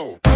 go.